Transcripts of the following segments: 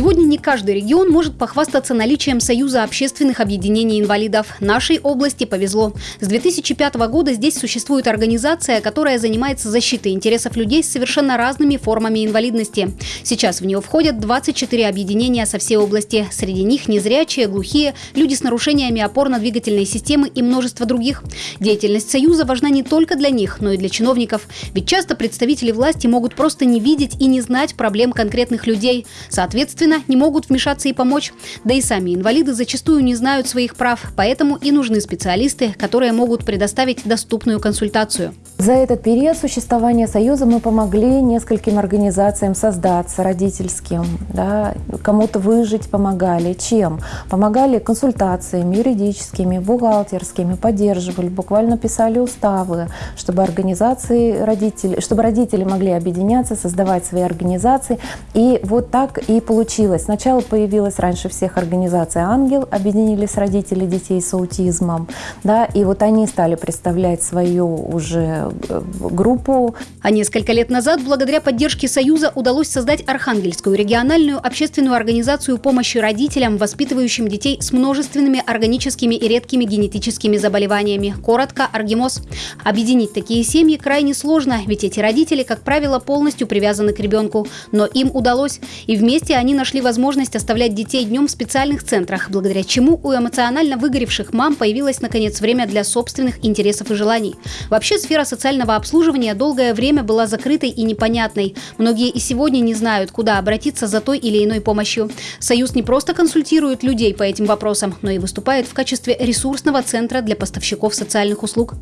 Сегодня не каждый регион может похвастаться наличием Союза общественных объединений инвалидов. Нашей области повезло. С 2005 года здесь существует организация, которая занимается защитой интересов людей с совершенно разными формами инвалидности. Сейчас в нее входят 24 объединения со всей области. Среди них незрячие, глухие, люди с нарушениями опорно-двигательной системы и множество других. Деятельность Союза важна не только для них, но и для чиновников. Ведь часто представители власти могут просто не видеть и не знать проблем конкретных людей. Соответственно, не могут вмешаться и помочь. Да и сами инвалиды зачастую не знают своих прав, поэтому и нужны специалисты, которые могут предоставить доступную консультацию. За этот период существования Союза мы помогли нескольким организациям создаться, родительским. Да, Кому-то выжить помогали. Чем? Помогали консультациями юридическими, бухгалтерскими, поддерживали, буквально писали уставы, чтобы организации родители, чтобы родители могли объединяться, создавать свои организации. И вот так и получилось. Сначала появилась раньше всех организация «Ангел», объединились родители детей с аутизмом. Да, и вот они стали представлять свою уже группу. А несколько лет назад, благодаря поддержке Союза, удалось создать Архангельскую региональную общественную организацию помощи родителям, воспитывающим детей с множественными органическими и редкими генетическими заболеваниями. Коротко – Аргимоз. Объединить такие семьи крайне сложно, ведь эти родители, как правило, полностью привязаны к ребенку. Но им удалось. И вместе они нашли возможность оставлять детей днем в специальных центрах, благодаря чему у эмоционально выгоревших мам появилось, наконец, время для собственных интересов и желаний. Вообще, сфера социального обслуживания долгое время была закрытой и непонятной. Многие и сегодня не знают, куда обратиться за той или иной помощью. Союз не просто консультирует людей по этим вопросам, но и выступает в качестве ресурсного центра для поставщиков социальных услуг.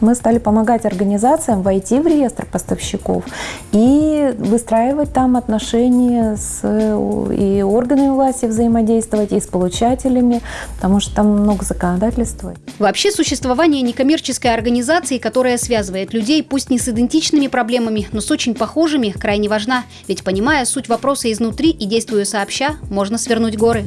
Мы стали помогать организациям войти в реестр поставщиков и выстраивать там отношения с и органами власти взаимодействовать, и с получателями, потому что там много законодательства. Вообще существование некоммерческой организации, которая связывает людей, пусть не с идентичными проблемами, но с очень похожими, крайне важна. Ведь понимая суть вопроса изнутри и действуя сообща, можно свернуть горы.